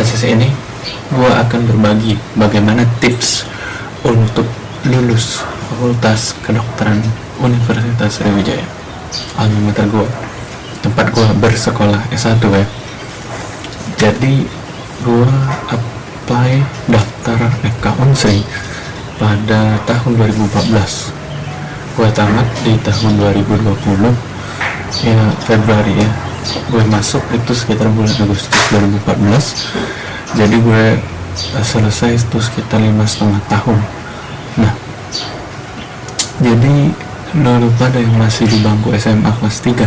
pada ini gue akan berbagi bagaimana tips untuk lulus Fakultas Kedokteran Universitas Sriwijaya. Alma gue tempat gue bersekolah S1 ya. Jadi gue apply daftar FK Unsri pada tahun 2014 gue tamat di tahun 2020 ya Februari ya gue masuk itu sekitar bulan Agustus 2014 jadi gue selesai itu sekitar lima setengah tahun. Nah jadi lo pada yang masih di bangku SMA kelas 3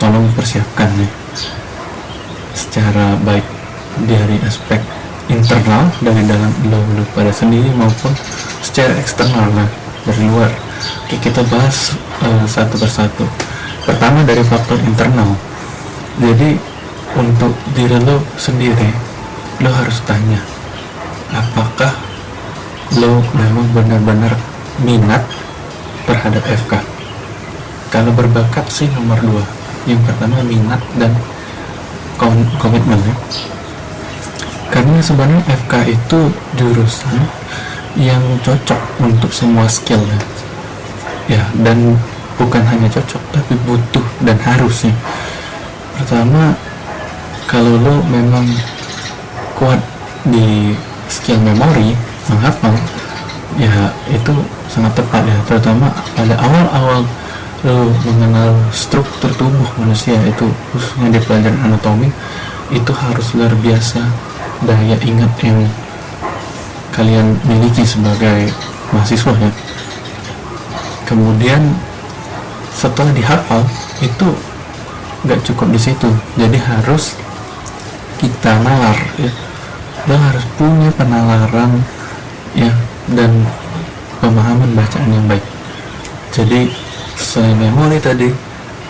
tolong persiapkan nih secara baik dari aspek internal dari dalam lo, lo pada sendiri maupun secara eksternal lah dari luar. Oke, kita bahas uh, satu persatu pertama dari faktor internal. Jadi untuk diri lo sendiri lo harus tanya apakah lo memang benar-benar minat terhadap FK kalau berbakat sih nomor dua. Yang pertama minat dan komitmen ya. Karena sebenarnya FK itu jurusan yang cocok untuk semua skill ya, dan bukan hanya cocok tapi butuh dan harusnya. Pertama kalau lo memang kuat di skill memori menghafal ya itu sangat tepat ya. Terutama pada awal-awal lo mengenal struktur tubuh manusia itu khususnya di pelajaran anatomi itu harus luar biasa. Daya ingat yang kalian miliki sebagai mahasiswa ya. Kemudian setelah dihafal itu nggak cukup di situ. Jadi harus kita nalar ya. Lo harus punya penalaran ya dan pemahaman bacaan yang baik. Jadi selain memori tadi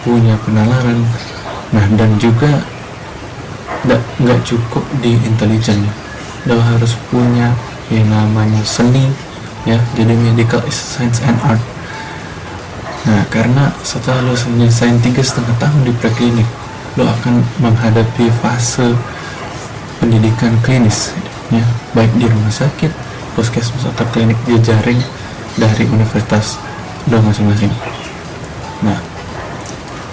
punya penalaran. Nah dan juga nggak cukup di intelijen. Lo harus punya yang namanya seni ya. Jadi medical science and art nah karena setelah lo selesai tiga setengah tahun di preklinik lo akan menghadapi fase pendidikan klinis ya. Baik di rumah sakit puskesmas atau klinik jejaring dari universitas lo masing-masing. Nah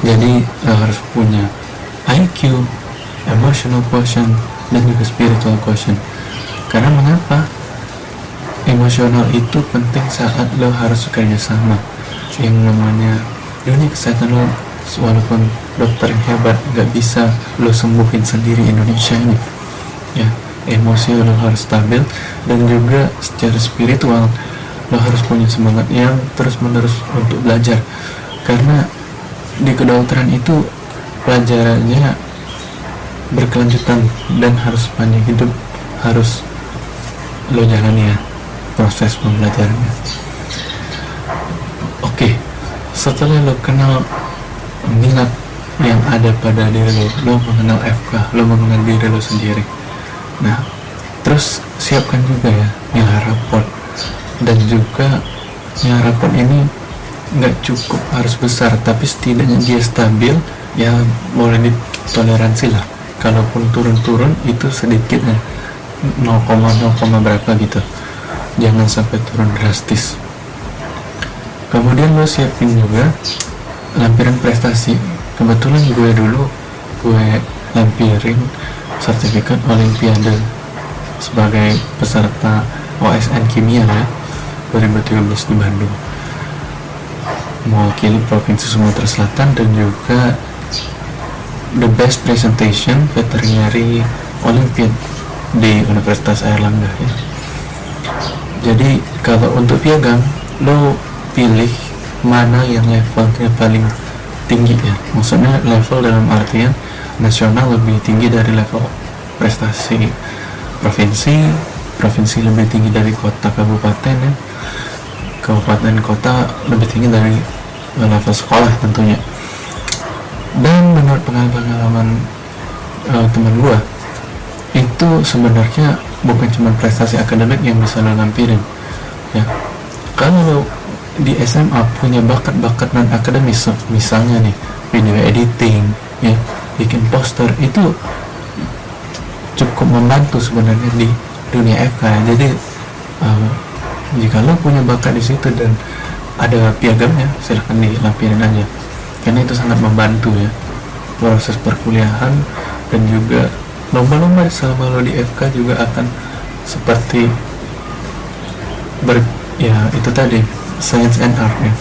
jadi lo harus punya IQ emotional quotient dan juga spiritual quotient. Karena mengapa? Emosional itu penting saat lo harus bekerja sama yang namanya dunia kesehatan lo walaupun dokter yang hebat gak bisa lo sembuhin sendiri Indonesia ini. Ya emosi lo harus stabil dan juga secara spiritual lo harus punya semangat yang terus menerus untuk belajar. Karena di kedokteran itu pelajarannya berkelanjutan dan harus panjang hidup harus lo jalani ya proses pembelajarannya setelah lo kenal minat yang ada pada diri lo lo mengenal FK lo mengenal diri lo sendiri. Nah terus siapkan juga ya nilai raport dan juga nilai raport ini nggak cukup harus besar tapi setidaknya dia stabil ya boleh ditoleransi lah. Kalaupun turun-turun itu sedikitnya 0,0, berapa gitu. Jangan sampai turun drastis kemudian lo siapin juga lampiran prestasi kebetulan gue dulu gue lampirin sertifikat olimpiade sebagai peserta OSN kimia ya 2013 di Bandung mewakili Provinsi Sumatera Selatan dan juga the best presentation veterinary Olympiad di Universitas Airlangga ya. Jadi kalau untuk piagam lo pilih mana yang levelnya paling tinggi ya. Maksudnya level dalam artian nasional lebih tinggi dari level prestasi provinsi, provinsi lebih tinggi dari kota kabupaten ya. Kabupaten kota lebih tinggi dari level sekolah tentunya. Dan menurut pengalaman uh, teman gua itu sebenarnya bukan cuma prestasi akademik yang bisa lo lampirin ya. Kalau di SMA punya bakat-bakat non akademis. Misalnya nih video editing ya bikin poster itu cukup membantu sebenarnya di dunia FK jadi uh, jika lo punya bakat di situ dan ada piagamnya silahkan dilampirin aja. Karena itu sangat membantu ya proses perkuliahan dan juga lomba-lomba selama lo di FK juga akan seperti ber ya itu tadi science and ya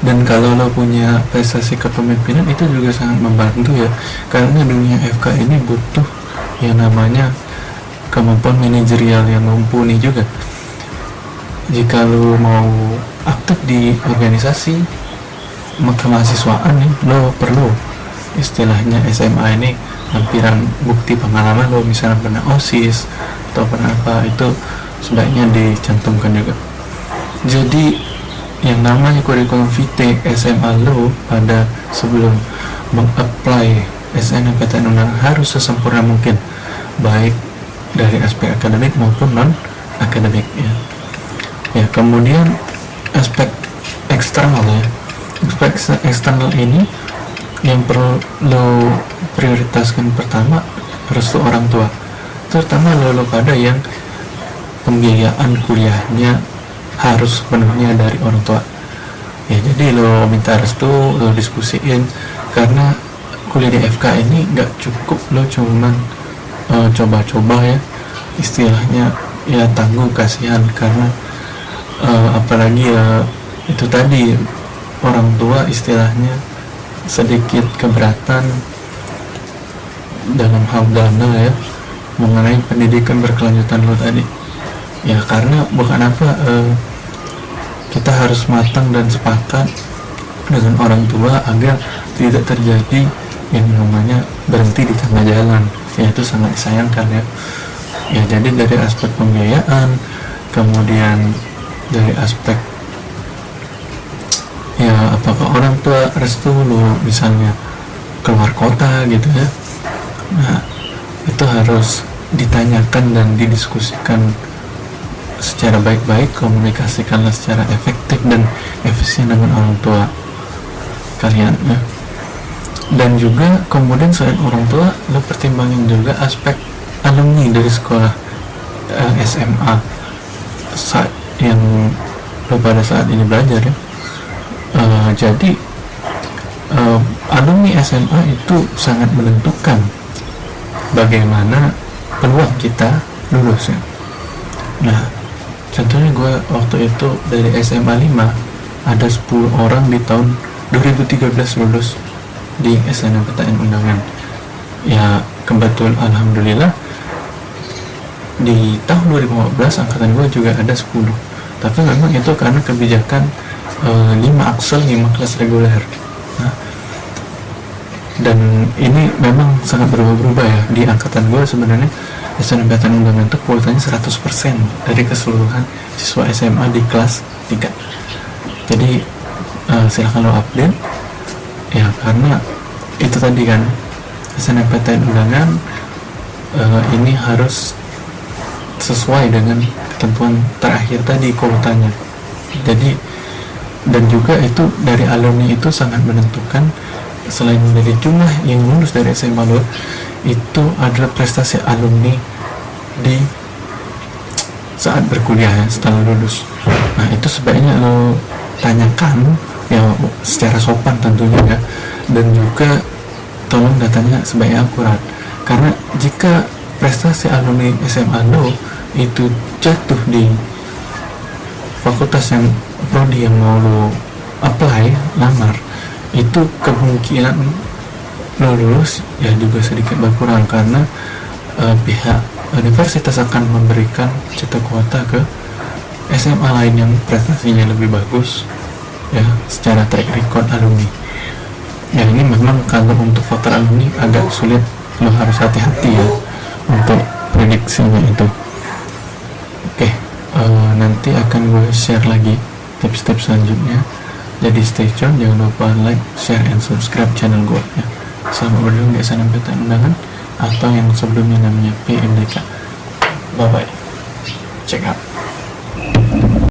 dan kalau lo punya prestasi kepemimpinan itu juga sangat membantu ya. Karena dunia FK ini butuh yang namanya kemampuan manajerial yang mumpuni juga. Jika lo mau aktif di organisasi kemahasiswaan nih lo perlu istilahnya SMA ini lampiran bukti pengalaman lo misalnya pernah OSIS atau pernah apa itu sebaiknya dicantumkan juga jadi yang namanya kurikulum vitae SMA lo pada sebelum mengapply SNMPTN undangan harus sesempurna mungkin baik dari aspek akademik maupun non akademik ya. ya kemudian aspek eksternal ya aspek eksternal ini yang perlu lo prioritaskan pertama restu orang tua terutama lo pada yang pembiayaan kuliahnya harus penuhnya dari orang tua. Ya jadi lo minta restu lo diskusiin karena kuliah di FK ini nggak cukup lo cuman uh, coba-coba ya. Istilahnya ya tangguh kasihan karena uh, apalagi ya itu tadi orang tua istilahnya sedikit keberatan dalam hal dana ya mengenai pendidikan berkelanjutan lo tadi. Ya karena bukan apa uh, kita harus matang dan sepakat dengan orang tua agar tidak terjadi yang namanya berhenti di tengah jalan. Ya itu sangat disayangkan ya. Ya jadi dari aspek pembiayaan kemudian dari aspek ya apakah orang tua restu lo misalnya keluar kota gitu ya. Nah itu harus ditanyakan dan didiskusikan secara baik-baik komunikasikanlah secara efektif dan efisien dengan orang tua kalian ya. Dan juga kemudian selain orang tua lo pertimbangin juga aspek alumni dari sekolah eh, SMA saat yang lo pada saat ini belajar ya. Uh, jadi uh, alumni SMA itu sangat menentukan bagaimana peluang kita lulus ya. Nah contohnya gue waktu itu dari SMA 5 ada 10 orang di tahun 2013 lulus di SNMPTN undangan. Ya kebetulan Alhamdulillah di tahun 2015 angkatan gue juga ada 10 tapi memang itu karena kebijakan e, eh, 5 aksel 5 kelas reguler. Nah, dan ini memang sangat berubah-ubah ya di angkatan gue sebenarnya SNMPTN undangan itu kuotanya 100% dari keseluruhan siswa SMA di kelas 3 jadi uh, silahkan lo update. Ya karena itu tadi kan SNMPTN undangan uh, ini harus sesuai dengan ketentuan terakhir tadi kuotanya. Jadi dan juga itu dari alumni itu sangat menentukan selain dari jumlah yang lulus dari SMA lo itu adalah prestasi alumni di saat berkuliah ya, setelah lulus. Nah itu sebaiknya lo tanyakan ya secara sopan tentunya ya. Dan juga tolong datanya sebaiknya akurat. Karena jika prestasi alumni SMA lo itu jatuh di fakultas yang prodi yang mau lo apply lamar itu kemungkinan lulus ya juga sedikit berkurang karena uh, pihak universitas akan memberikan cita kuota ke SMA lain yang prestasinya lebih bagus ya secara track record alumni. Ya ini memang kalau untuk faktor alumni agak sulit lo harus hati-hati ya untuk prediksinya itu. Oke uh, nanti akan gue share lagi tips-tips selanjutnya. Jadi stay tune jangan lupa like share and subscribe channel gue ya selamat berjuang di SNMPTN undangan. Atau yang sebelumnya namanya PMDK bye bye check out